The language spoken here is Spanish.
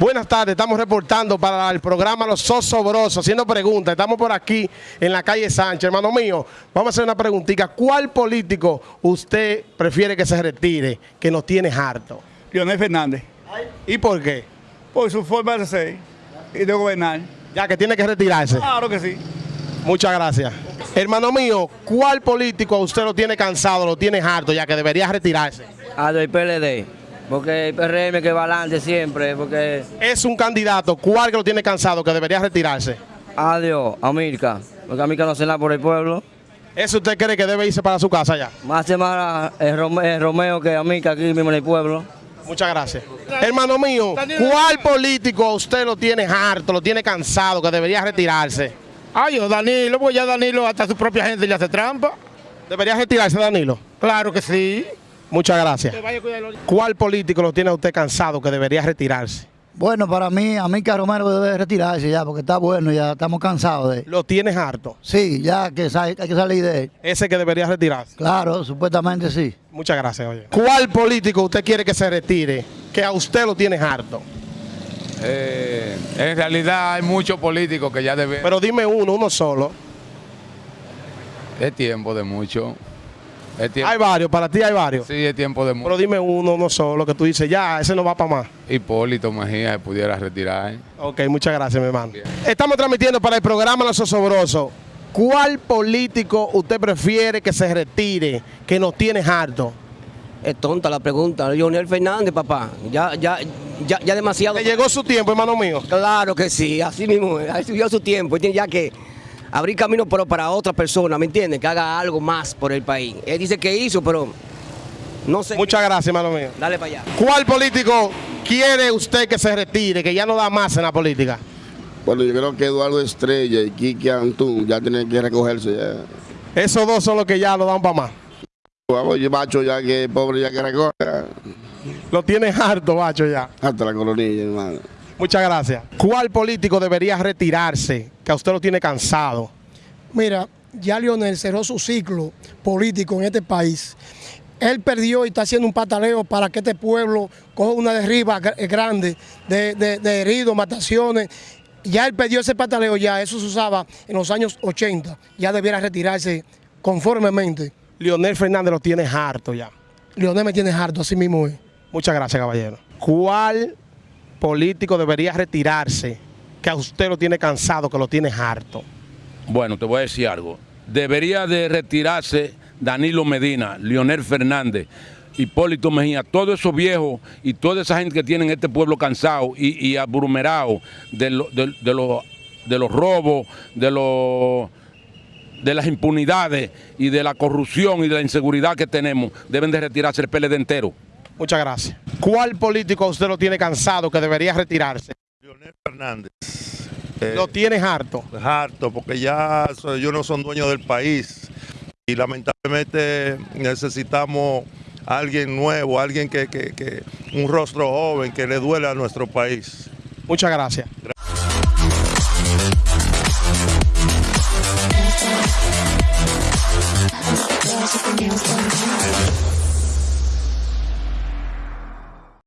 Buenas tardes, estamos reportando para el programa Los Sosobrosos, haciendo preguntas. Estamos por aquí en la calle Sánchez. Hermano mío, vamos a hacer una preguntita. ¿Cuál político usted prefiere que se retire, que nos tiene harto? Leonel Fernández. ¿Y por qué? Por su forma de ser y de gobernar. Ya que tiene que retirarse. Claro que sí. Muchas gracias. Hermano mío, ¿cuál político a usted lo tiene cansado, lo tiene harto, ya que debería retirarse? A del PLD, porque el PRM que va adelante siempre, porque Es un candidato, ¿cuál que lo tiene cansado, que debería retirarse? adiós, América, porque América no se nada por el pueblo. ¿Eso usted cree que debe irse para su casa ya? Más se más el Rome- el Romeo que América aquí mismo en el pueblo. Muchas gracias. Hermano mío, ¿cuál político a usted lo tiene harto, lo tiene cansado, que debería retirarse? Ay, yo, Danilo, pues ya Danilo hasta su propia gente le hace trampa. ¿Debería retirarse, Danilo? Claro que sí. Muchas gracias. ¿Cuál político lo tiene a usted cansado, que debería retirarse? Bueno, para mí, Amica Romero debe retirarse ya, porque está bueno, ya estamos cansados de él. ¿Lo tienes harto? Sí, ya que hay que salir de él. Ese que debería retirarse. Claro, supuestamente sí. Muchas gracias, oye. ¿Cuál político usted quiere que se retire, que a usted lo tiene harto? Eh, en realidad hay muchos políticos que ya deben... Pero dime uno, uno solo. es tiempo de mucho. Hay varios, para ti hay varios. sí, es tiempo de Pero mucho. dime uno, uno solo, que tú dices, ya, ese no va para más. Hipólito Mejía se pudiera retirar. Ok, muchas gracias, mi hermano. Estamos transmitiendo para el programa Los Osobrosos. ¿Cuál político usted prefiere que se retire, que nos tiene harto? Es tonta la pregunta, Leonel Fernández, papá. Ya, ya, ya, ya demasiado. Le llegó su tiempo, hermano mío. Claro que sí, así mismo, ahí subió su tiempo. Él tiene ya que abrir camino pero para otra persona, ¿me entiendes? Que haga algo más por el país. Él dice que hizo, pero no sé. Muchas gracias, hermano mío. Dale para allá. ¿Cuál político quiere usted que se retire, que ya no da más en la política? Bueno, yo creo que Eduardo Estrella y Kiki Antún ya tienen que recogerse ya. Esos dos son los que ya lo dan para más. Vamos, y Bacho ya que pobre ya que recoge Lo tiene harto, bacho, ya. hasta la colonilla, hermano. Muchas gracias. ¿Cuál político debería retirarse, que a usted lo tiene cansado? Mira, ya Lionel cerró su ciclo político en este país. Él perdió y está haciendo un pataleo para que este pueblo coja una derriba gr- grande de, de- de heridos, mataciones. Ya él perdió ese pataleo, ya eso se usaba en los años 80. Ya debiera retirarse conformemente. Leonel Fernández lo tiene harto ya. Lionel me tiene harto, así mismo es. Muchas gracias, caballero. ¿Cuál político debería retirarse, que a usted lo tiene cansado, que lo tiene harto? Bueno, te voy a decir algo. Debería de retirarse Danilo Medina, Leonel Fernández, Hipólito Mejía, todos esos viejos y toda esa gente que tienen este pueblo cansado y, y abrumerado de, lo- de- de los- robos, de, de las impunidades y de la corrupción y de la inseguridad que tenemos, deben de retirarse el PLD entero. Muchas gracias. ¿Cuál político usted lo tiene cansado, que debería retirarse? Leonel Fernández. Eh, Lo tiene harto. harto, porque ya ellos no son dueños del país y lamentablemente necesitamos alguien nuevo, alguien que, que- que- un rostro joven que le duele a nuestro país. Muchas gracias.